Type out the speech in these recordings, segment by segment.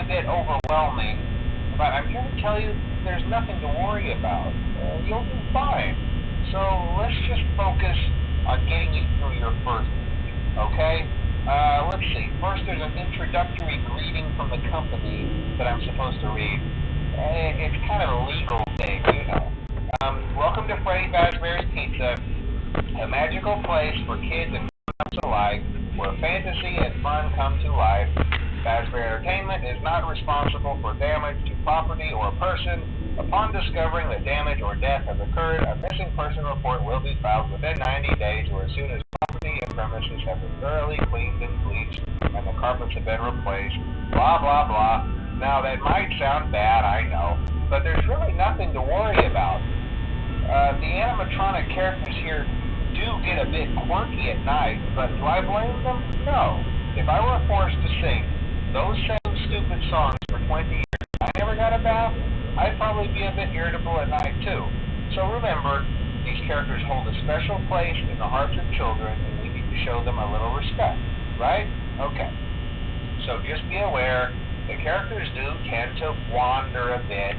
a bit overwhelming, but I'm here to tell you there's nothing to worry about. Uh, you'll do fine. So let's just focus on getting you through your first week, okay? Uh, let's see. First, there's an introductory greeting from the company that I'm supposed to read. Uh, it's kind of a legal thing, you know. Um, welcome to Freddy Fazbear's Pizza, a magical place for kids and grown-ups alike, where fantasy and fun come to life. Fazbear Entertainment is not responsible for damage to property or person. Upon discovering that damage or death has occurred, a missing person report will be filed within 90 days or as soon as property and premises have been thoroughly cleaned and bleached and the carpets have been replaced. Blah, blah, blah. Now, that might sound bad, I know, but there's really nothing to worry about. Uh, the animatronic characters here do get a bit quirky at night, but do I blame them? No. If I were forced to sing those same stupid songs for 20 years, I never got a bath, I'd probably be a bit irritable at night too. So remember, these characters hold a special place in the hearts of children, and we need to show them a little respect, right? Okay. So just be aware, the characters do tend to wander a bit,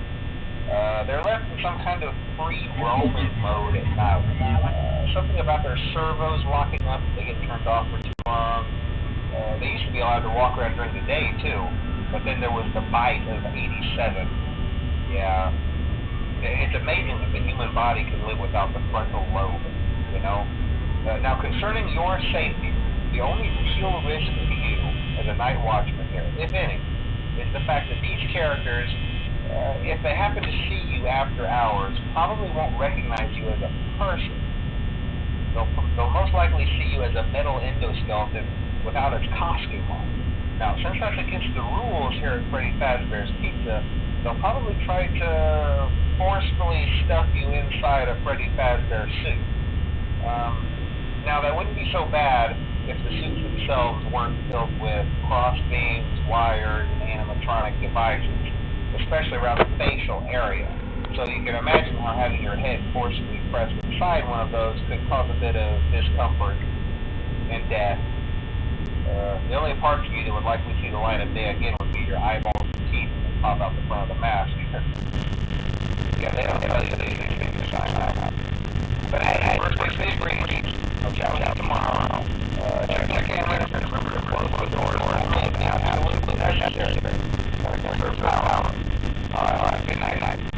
uh, they're left in some kind of free roaming mode at night. Uh, something about their servos locking up they get turned off for too long. Uh, they used to be allowed to walk around during the day too, but then there was the bite of 87. Yeah. It's amazing that the human body can live without the frontal lobe, you know? Uh, now, concerning your safety, the only real risk to you as a night watchman here, if any, is the fact that these characters uh, if they happen to see you after hours, probably won't recognize you as a person. They'll, they'll most likely see you as a metal endoskeleton without its costume on. Now, since that's against the rules here at Freddy Fazbear's Pizza, they'll probably try to forcefully stuff you inside a Freddy Fazbear suit. Um, now, that wouldn't be so bad if the suits themselves weren't filled with cross beams, wires, and animatronic devices especially around the facial area. So you can imagine how having your head forcibly pressed inside one of those could cause a bit of discomfort and death. Uh, the only parts of you that would likely see the light of day again would be your eyeballs and teeth that pop out the front of the mask. yeah, they don't tell you these things to sign out. But hey, first things first, greetings. I'll chat with you tomorrow. Uh, check the cameras and remember to close the doors only if absolutely necessary. Gotta conserve power. All right, good night. night.